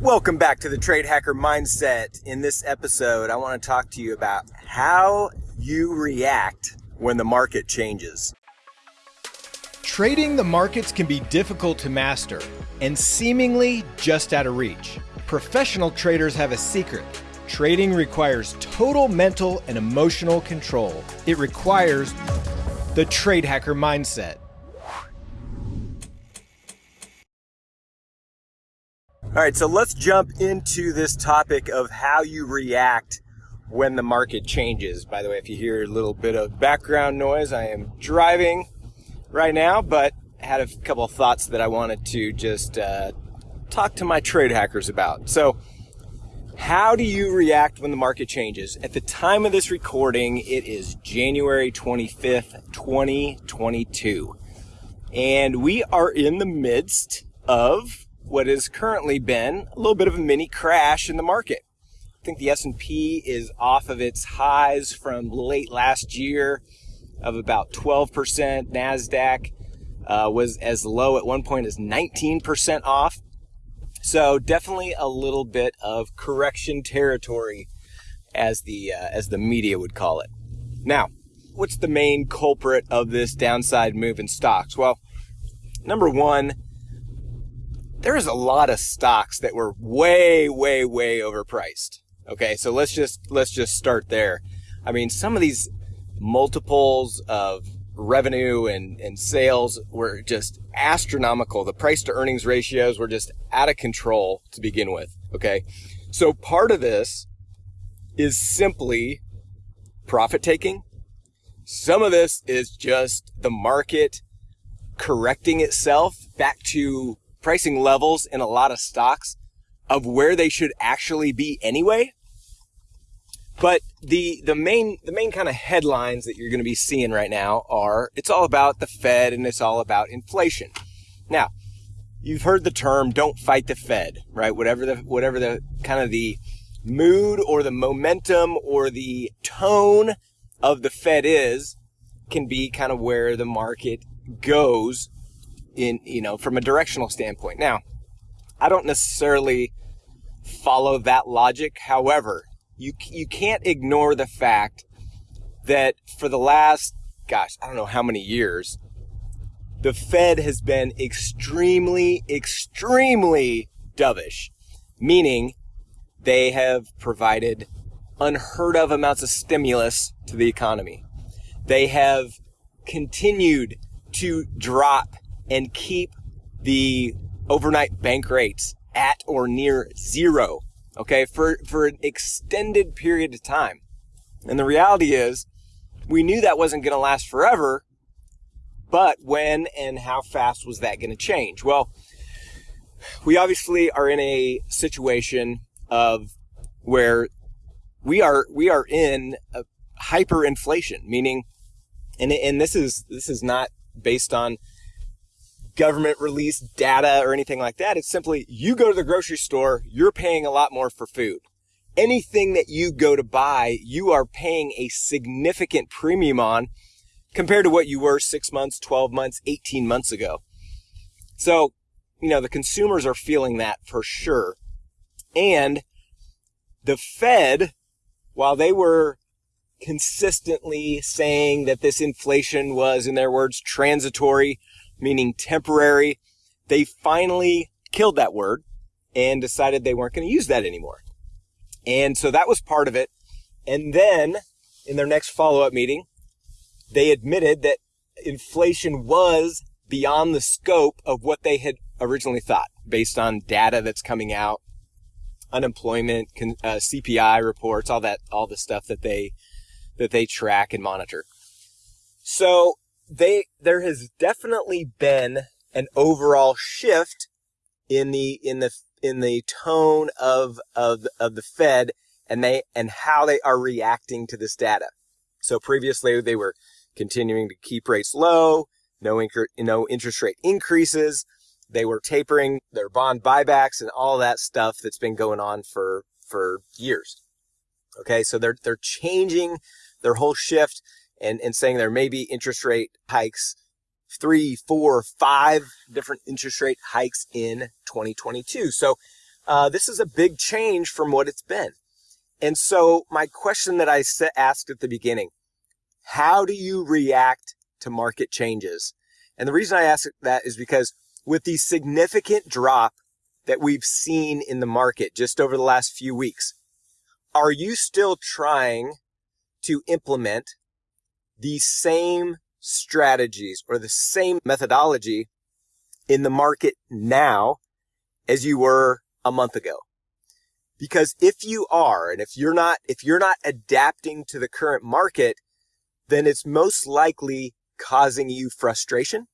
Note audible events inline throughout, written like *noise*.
Welcome back to the Trade Hacker Mindset. In this episode, I want to talk to you about how you react when the market changes. Trading the markets can be difficult to master and seemingly just out of reach. Professional traders have a secret. Trading requires total mental and emotional control. It requires the Trade Hacker Mindset. All right, so let's jump into this topic of how you react when the market changes. By the way, if you hear a little bit of background noise, I am driving right now, but I had a couple of thoughts that I wanted to just uh, talk to my trade hackers about. So, how do you react when the market changes? At the time of this recording, it is January 25th, 2022. And we are in the midst of what has currently been a little bit of a mini crash in the market. I think the S&P is off of its highs from late last year of about 12%. Nasdaq uh, was as low at one point as 19% off. So definitely a little bit of correction territory, as the uh, as the media would call it. Now, what's the main culprit of this downside move in stocks? Well, number one, there is a lot of stocks that were way, way, way overpriced. Okay, so let's just let's just start there. I mean, some of these multiples of revenue and, and sales were just astronomical. The price to earnings ratios were just out of control to begin with. Okay, so part of this is simply profit taking. Some of this is just the market correcting itself back to pricing levels in a lot of stocks of where they should actually be anyway. But the the main the main kind of headlines that you're going to be seeing right now are it's all about the Fed and it's all about inflation. Now, you've heard the term don't fight the Fed, right? Whatever the whatever the kind of the mood or the momentum or the tone of the Fed is can be kind of where the market goes in, you know, from a directional standpoint. Now, I don't necessarily follow that logic. However, you, you can't ignore the fact that for the last, gosh, I don't know how many years, the Fed has been extremely, extremely dovish, meaning they have provided unheard of amounts of stimulus to the economy. They have continued to drop and keep the overnight bank rates at or near zero, okay, for, for an extended period of time. And the reality is, we knew that wasn't going to last forever, but when and how fast was that going to change? Well, we obviously are in a situation of where we are we are in hyperinflation, meaning, and and this is this is not based on government released data or anything like that. It's simply you go to the grocery store, you're paying a lot more for food. Anything that you go to buy, you are paying a significant premium on compared to what you were six months, 12 months, 18 months ago. So, you know, the consumers are feeling that for sure. And the Fed, while they were consistently saying that this inflation was, in their words, transitory, meaning temporary. They finally killed that word and decided they weren't going to use that anymore. And so that was part of it. And then in their next follow up meeting, they admitted that inflation was beyond the scope of what they had originally thought based on data that's coming out, unemployment, uh, CPI reports, all that, all the stuff that they, that they track and monitor. So they there has definitely been an overall shift in the in the in the tone of of of the Fed and they and how they are reacting to this data. So previously they were continuing to keep rates low, no incre- no interest rate increases. They were tapering their bond buybacks and all that stuff that's been going on for for years. Okay, so they're they're changing their whole shift and, and saying there may be interest rate hikes, three, four, five different interest rate hikes in 2022. So uh, this is a big change from what it's been. And so my question that I asked at the beginning, how do you react to market changes? And the reason I ask that is because with the significant drop that we've seen in the market just over the last few weeks, are you still trying to implement the same strategies or the same methodology in the market now as you were a month ago? Because if you are, and if you're not, if you're not adapting to the current market, then it's most likely causing you frustration.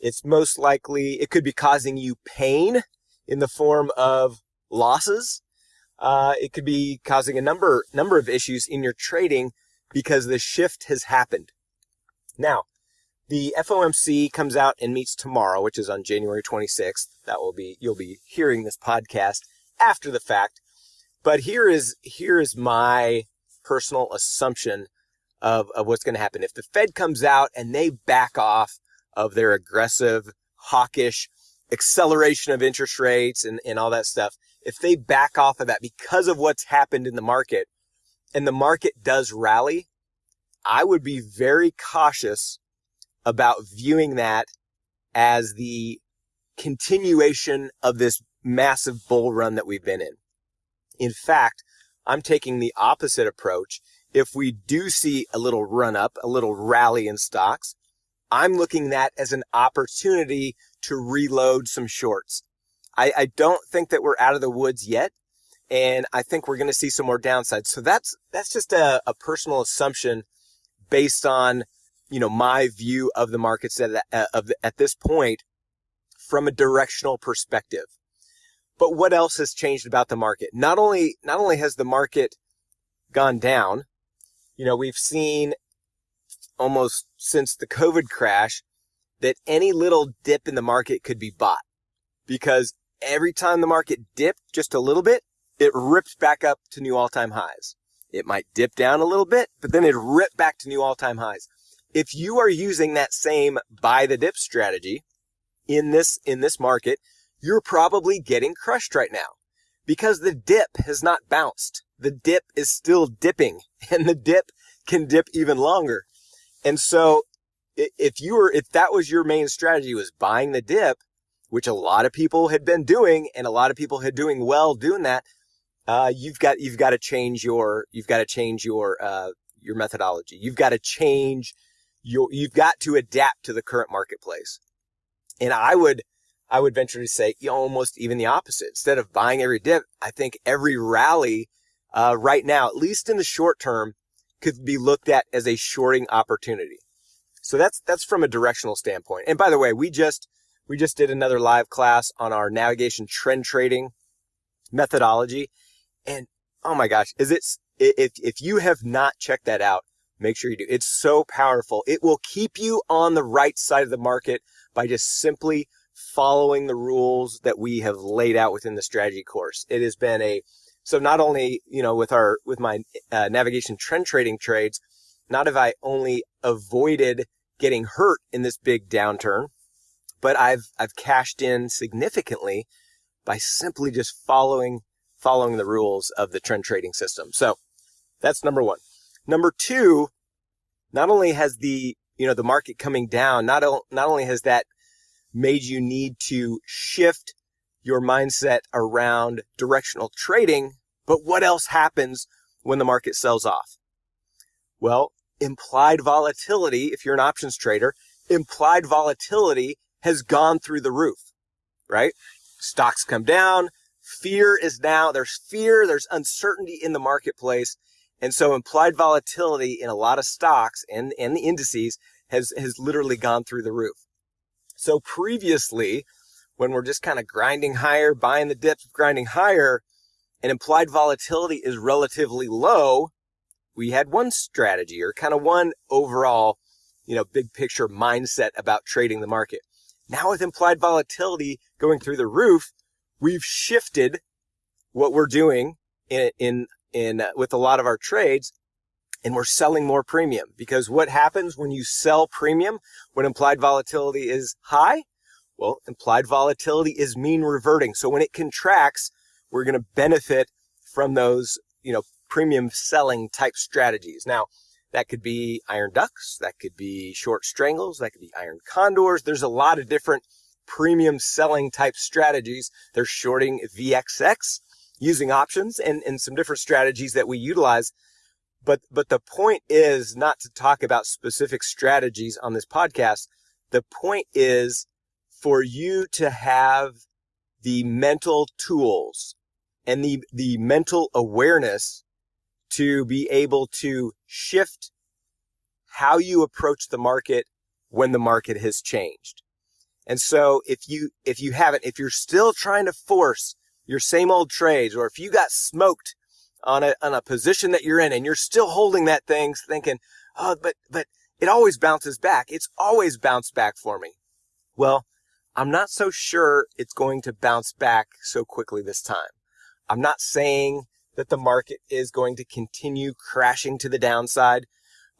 It's most likely, it could be causing you pain in the form of losses. Uh, it could be causing a number, number of issues in your trading because the shift has happened. Now, the FOMC comes out and meets tomorrow, which is on January 26th. That will be, you'll be hearing this podcast after the fact. But here is, here is my personal assumption of, of what's going to happen. If the Fed comes out and they back off of their aggressive, hawkish acceleration of interest rates and, and all that stuff, if they back off of that because of what's happened in the market and the market does rally, I would be very cautious about viewing that as the continuation of this massive bull run that we've been in. In fact, I'm taking the opposite approach. If we do see a little run up, a little rally in stocks, I'm looking that as an opportunity to reload some shorts. I, I don't think that we're out of the woods yet. And I think we're going to see some more downside. So that's, that's just a, a personal assumption based on, you know, my view of the markets at, uh, of, at this point from a directional perspective. But what else has changed about the market? Not only, not only has the market gone down, you know, we've seen almost since the COVID crash that any little dip in the market could be bought because every time the market dipped just a little bit, it ripped back up to new all time highs. It might dip down a little bit, but then it ripped back to new all time highs. If you are using that same buy the dip strategy in this, in this market, you're probably getting crushed right now because the dip has not bounced. The dip is still dipping *laughs* and the dip can dip even longer. And so if you were, if that was your main strategy was buying the dip, which a lot of people had been doing and a lot of people had doing well doing that, uh, you've got, you've got to change your, you've got to change your, uh, your methodology. You've got to change your, you've got to adapt to the current marketplace. And I would, I would venture to say almost even the opposite. Instead of buying every dip, I think every rally uh, right now, at least in the short term, could be looked at as a shorting opportunity. So that's that's from a directional standpoint. And by the way, we just we just did another live class on our navigation trend trading methodology, and oh my gosh, is it if if you have not checked that out, make sure you do. It's so powerful. It will keep you on the right side of the market by just simply following the rules that we have laid out within the strategy course. It has been a, so not only, you know, with our, with my uh, navigation trend trading trades, not have I only avoided getting hurt in this big downturn, but I've, I've cashed in significantly by simply just following, following the rules of the trend trading system. So that's number one. Number two, not only has the, you know, the market coming down, not, not only has that made you need to shift your mindset around directional trading. But what else happens when the market sells off? Well, implied volatility, if you're an options trader, implied volatility has gone through the roof, right? Stocks come down. Fear is now, there's fear, there's uncertainty in the marketplace. And so implied volatility in a lot of stocks and, and the indices has, has literally gone through the roof. So previously, when we're just kind of grinding higher, buying the dips, grinding higher, and implied volatility is relatively low, we had one strategy or kind of one overall, you know, big picture mindset about trading the market. Now with implied volatility going through the roof, we've shifted what we're doing in, in, in, uh, with a lot of our trades and we're selling more premium because what happens when you sell premium when implied volatility is high? Well, implied volatility is mean reverting. So when it contracts, we're going to benefit from those, you know, premium selling type strategies. Now, that could be iron ducks, that could be short strangles, that could be iron condors. There's a lot of different premium selling type strategies. They're shorting VXX using options and, and some different strategies that we utilize. But, but the point is not to talk about specific strategies on this podcast. The point is for you to have the mental tools and the, the mental awareness to be able to shift how you approach the market when the market has changed. And so if you, if you haven't, if you're still trying to force your same old trades, or if you got smoked on a, on a position that you're in and you're still holding that thing thinking, oh, but, but it always bounces back. It's always bounced back for me. Well, I'm not so sure it's going to bounce back so quickly this time. I'm not saying that the market is going to continue crashing to the downside,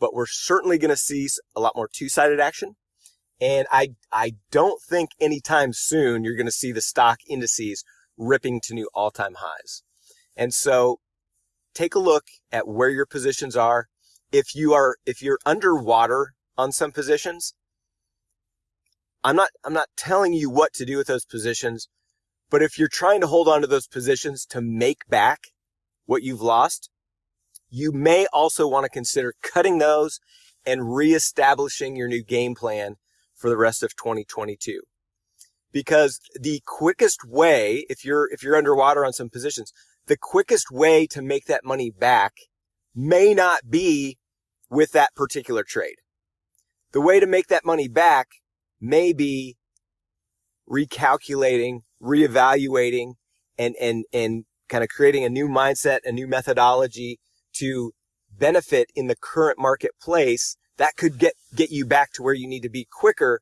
but we're certainly going to see a lot more two-sided action. And I, I don't think anytime soon you're going to see the stock indices ripping to new all-time highs. And so take a look at where your positions are. If you are, if you're underwater on some positions, I'm not, I'm not telling you what to do with those positions, but if you're trying to hold on to those positions to make back what you've lost, you may also want to consider cutting those and reestablishing your new game plan for the rest of 2022. Because the quickest way, if you're, if you're underwater on some positions, the quickest way to make that money back may not be with that particular trade. The way to make that money back may be recalculating, reevaluating, and, and, and kind of creating a new mindset, a new methodology to benefit in the current marketplace that could get, get you back to where you need to be quicker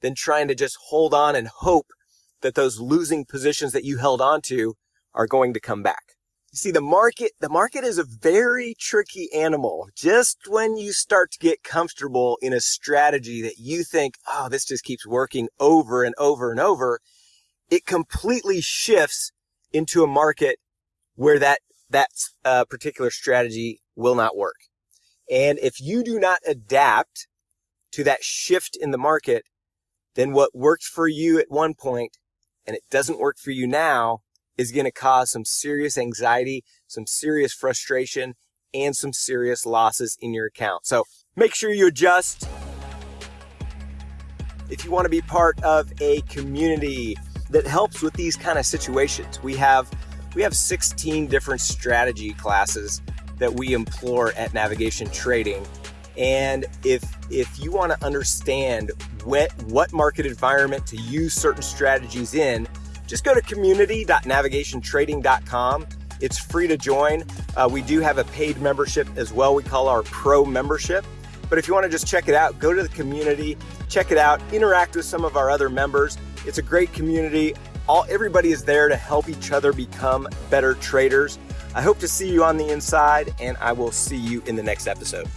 than trying to just hold on and hope that those losing positions that you held on to are going to come back. You see, the market, the market is a very tricky animal. Just when you start to get comfortable in a strategy that you think, oh, this just keeps working over and over and over, it completely shifts into a market where that, that uh, particular strategy will not work. And if you do not adapt to that shift in the market, then what worked for you at one point and it doesn't work for you now is going to cause some serious anxiety, some serious frustration, and some serious losses in your account. So make sure you adjust. If you want to be part of a community that helps with these kind of situations, we have we have 16 different strategy classes that we implore at Navigation Trading. And if if you want to understand what what market environment to use certain strategies in, just go to community.navigationtrading.com. It's free to join. Uh, we do have a paid membership as well. We call our pro membership. But if you want to just check it out, go to the community, check it out, interact with some of our other members. It's a great community. All everybody is there to help each other become better traders. I hope to see you on the inside, and I will see you in the next episode.